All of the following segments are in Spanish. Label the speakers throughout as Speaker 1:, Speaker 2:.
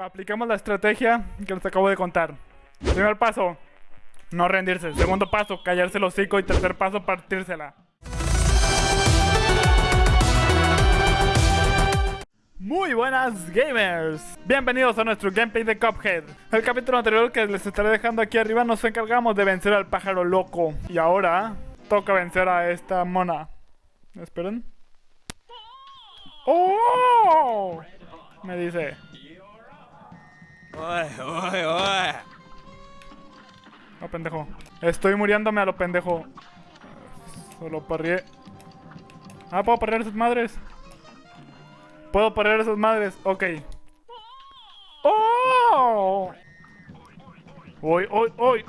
Speaker 1: Aplicamos la estrategia que les acabo de contar. Primer paso, no rendirse. Segundo paso, callarse el hocico. Y tercer paso, partírsela. Muy buenas gamers, bienvenidos a nuestro gameplay de Cuphead El capítulo anterior que les estaré dejando aquí arriba nos encargamos de vencer al pájaro loco Y ahora toca vencer a esta mona Esperen ¡Oh! Me dice
Speaker 2: Oye, oye, oye.
Speaker 1: No, pendejo. Estoy muriéndome a lo pendejo. Solo parrié. Ah, puedo parrear esas madres. Puedo parrear esas madres. Ok. ¡Oh! ¡Uy, uy, uy!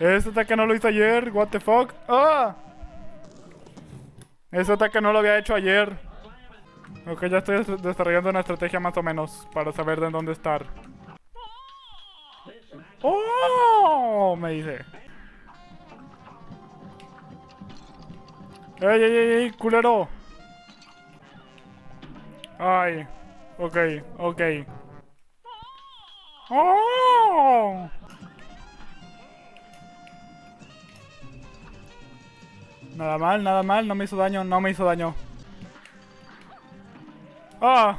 Speaker 1: Este ataque no lo hice ayer. What the fuck? ¡Ah! Ese ataque no lo había hecho ayer. Ok, ya estoy des- desarrollando una estrategia más o menos para saber de dónde estar. ¡Oh! Me dice. ¡Ey, ey, ey, ey, culero! Ay, ok, ok. ¡Oh! Nada mal, nada mal, no me hizo daño, no me hizo daño. ¡Ah!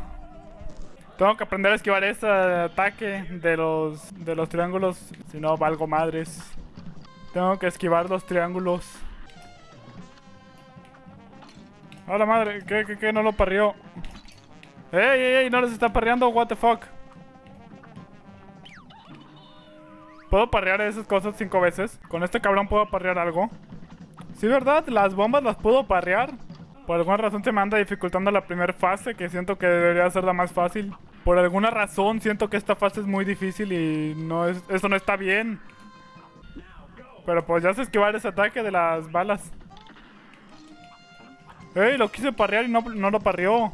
Speaker 1: Tengo que aprender a esquivar ese ataque de los, de los triángulos, si no valgo madres. Tengo que esquivar los triángulos. ¡A la madre! ¿Qué, qué, qué? No lo parrió. ¡Ey, ey, ey! No les está parreando, what the fuck. ¿Puedo parrear esas cosas cinco veces? ¿Con este cabrón puedo parrear algo? Sí, ¿verdad? Las bombas las puedo parrear. Por alguna razón se me anda dificultando la primera fase, que siento que debería ser la más fácil. Por alguna razón siento que esta fase es muy difícil y no es, eso no está bien. Pero pues ya sé esquivar ese ataque de las balas. ¡Ey! Lo quise parrear y no, no lo parreó.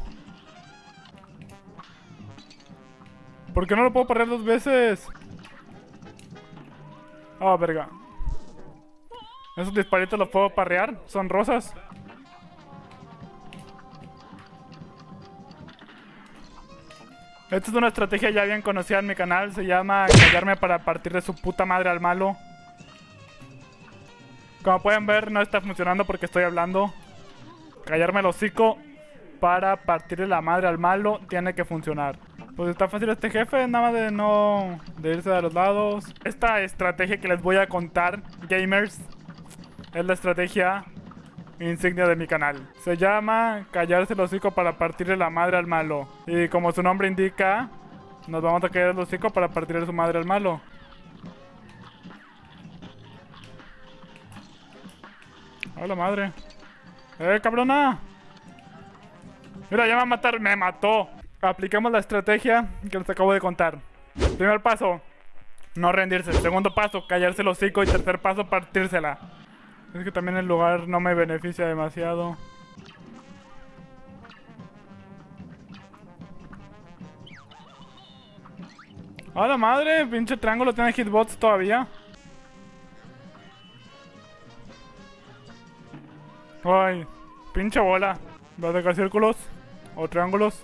Speaker 1: ¿Por qué no lo puedo parrear dos veces? Ah, verga. Esos disparitos los puedo parrear. Son rosas. Esta es una estrategia ya bien conocida en mi canal. Se llama callarme para partir de su puta madre al malo. Como pueden ver, no está funcionando porque estoy hablando. Callarme el hocico para partirle la madre al malo tiene que funcionar. Pues está fácil este jefe, nada más de no... de irse de los lados. Esta estrategia que les voy a contar, gamers, es la estrategia insignia de mi canal. Se llama callarse el hocico para partirle la madre al malo. Y como su nombre indica, nos vamos a callar el hocico para partirle su madre al malo. ¡Hola madre! ¡Eh, cabrona! Mira, ya me va a matar. ¡Me mató! Aplicamos la estrategia que les acabo de contar. Primer paso, no rendirse. Segundo paso, callarse el hocico. Y tercer paso, partírsela. Es que también el lugar no me beneficia demasiado. ¡A la madre! Pinche triángulo tiene hitbots todavía. Ay, pinche bola. ¿Va a sacar círculos? ¿O triángulos?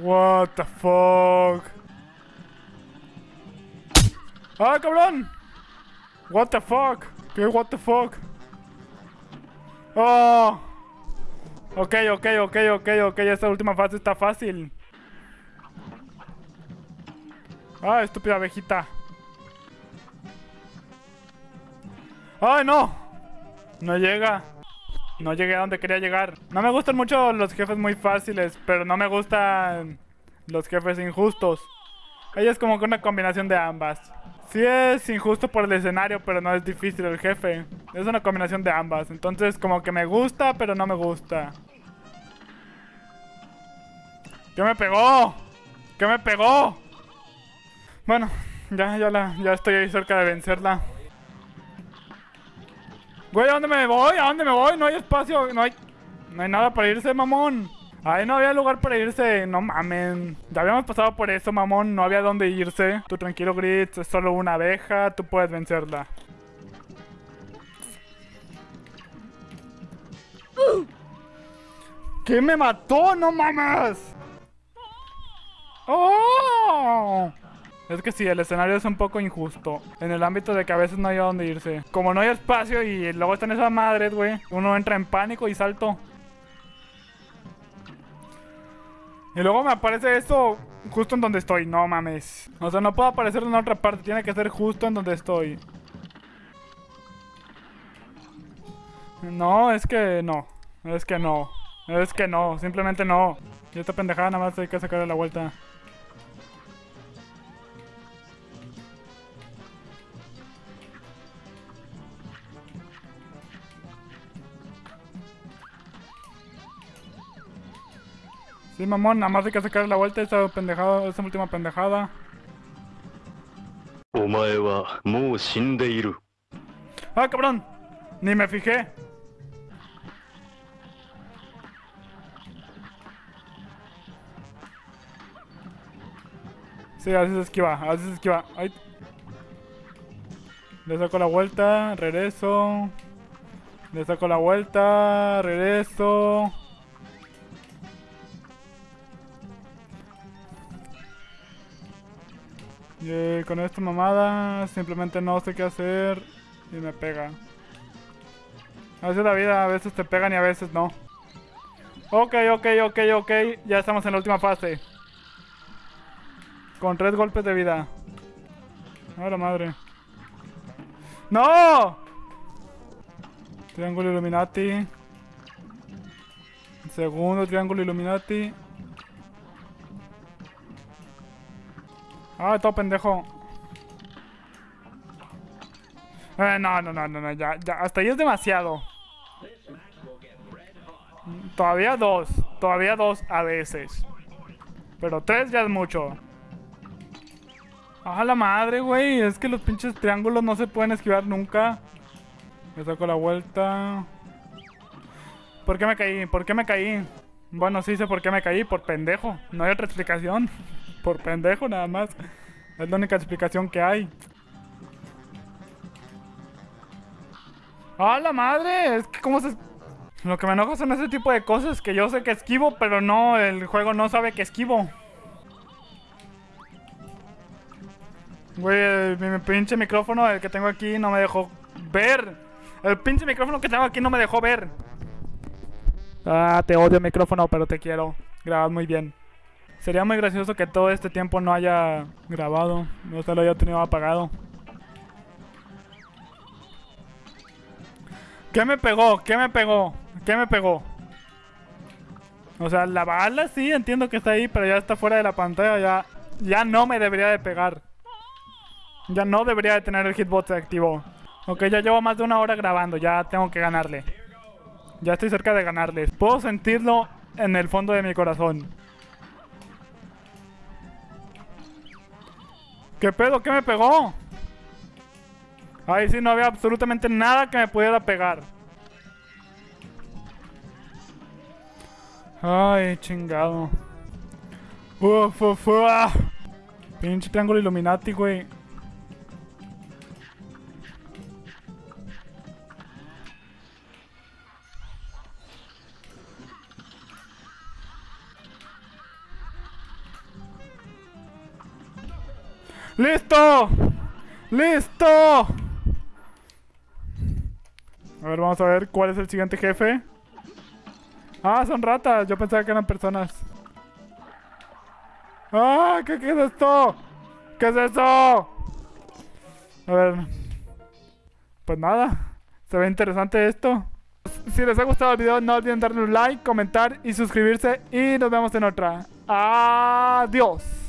Speaker 1: What the fuck? ¡Ah, cabrón! What the fuck? ¿Qué what the fuck? Oh. Ok, ok, ok, ok, ok. Esta última fase está fácil. Ah, estúpida abejita. ¡Ay, no! No llega. No llegué a donde quería llegar. No me gustan mucho los jefes muy fáciles, pero no me gustan los jefes injustos. Ella es como que una combinación de ambas. Sí es injusto por el escenario, pero no es difícil el jefe. Es una combinación de ambas. Entonces como que me gusta, pero no me gusta. ¿Qué me pegó? ¿Qué me pegó? Bueno, ya, ya, la, ya estoy ahí cerca de vencerla. Güey, ¿a dónde me voy? ¿A dónde me voy? No hay espacio, no hay... No hay nada para irse, mamón. Ay, no había lugar para irse. No mamen. Ya habíamos pasado por eso, mamón. No había dónde irse. Tú tranquilo, Gritz. Es solo una abeja. Tú puedes vencerla. ¿Qué me mató? ¡No mames! ¡Oh! Es que sí, el escenario es un poco injusto. En el ámbito de que a veces no hay a dónde irse. Como no hay espacio y luego están esas madres, güey. Uno entra en pánico y salto. Y luego me aparece esto justo en donde estoy. No mames. O sea, no puedo aparecer en otra parte. Tiene que ser justo en donde estoy. No, es que no. Es que no. Es que no. Simplemente no. Y esta pendejada nada más hay que sacarle la vuelta. Sí, mamón, nada más hay que sacar la vuelta esa pendejada, esa última pendejada.
Speaker 2: Omae.
Speaker 1: Ah, cabrón. Ni me fijé. Sí, así se esquiva, así se esquiva. Ay. Le saco la vuelta, regreso. Le saco la vuelta, regreso. Y con esta mamada simplemente no sé qué hacer y me pega. Así es la vida, a veces te pegan y a veces no. Ok, ok, ok, ok. Ya estamos en la última fase. Con tres golpes de vida. A la madre. ¡No! Triángulo Illuminati. Segundo triángulo Illuminati. Ah, todo pendejo. Eh, no, no, no, no, ya, ya, hasta ahí es demasiado. Todavía dos, todavía dos a veces. Pero tres ya es mucho. Ah, la madre, güey, es que los pinches triángulos no se pueden esquivar nunca. Me saco la vuelta. ¿Por qué me caí? ¿Por qué me caí? Bueno, sí sé por qué me caí, por pendejo. No hay otra explicación. Por pendejo nada más. Es la única explicación que hay. ¡Ah, la madre! Es que cómo se... Lo que me enoja son ese tipo de cosas que yo sé que esquivo, pero no, el juego no sabe que esquivo. Güey, mi pinche micrófono, el que tengo aquí, no me dejó ver. El pinche micrófono que tengo aquí no me dejó ver. Ah, te odio micrófono, pero te quiero. Grabas muy bien. Sería muy gracioso que todo este tiempo no haya grabado, no se lo haya tenido apagado. ¿Qué me pegó? ¿Qué me pegó? ¿Qué me pegó? O sea, la bala sí, entiendo que está ahí, pero ya está fuera de la pantalla, ya, ya no me debería de pegar. Ya no debería de tener el hitbox activo. Ok, ya llevo más de una hora grabando, ya tengo que ganarle. Ya estoy cerca de ganarles. Puedo sentirlo en el fondo de mi corazón. ¿Qué pedo? ¿Qué me pegó? Ay, sí, no había absolutamente nada que me pudiera pegar. Ay, chingado. Uf, uf, uf. Pinche triángulo Illuminati, güey. ¡Listo! ¡Listo! A ver, vamos a ver cuál es el siguiente jefe. Ah, son ratas. Yo pensaba que eran personas. ¡Ah! ¿Qué, es esto? ¿Qué es eso? A ver. Pues nada. Se ve interesante esto. Si les ha gustado el video, no olviden darle un like, comentar y suscribirse. Y nos vemos en otra. Adiós.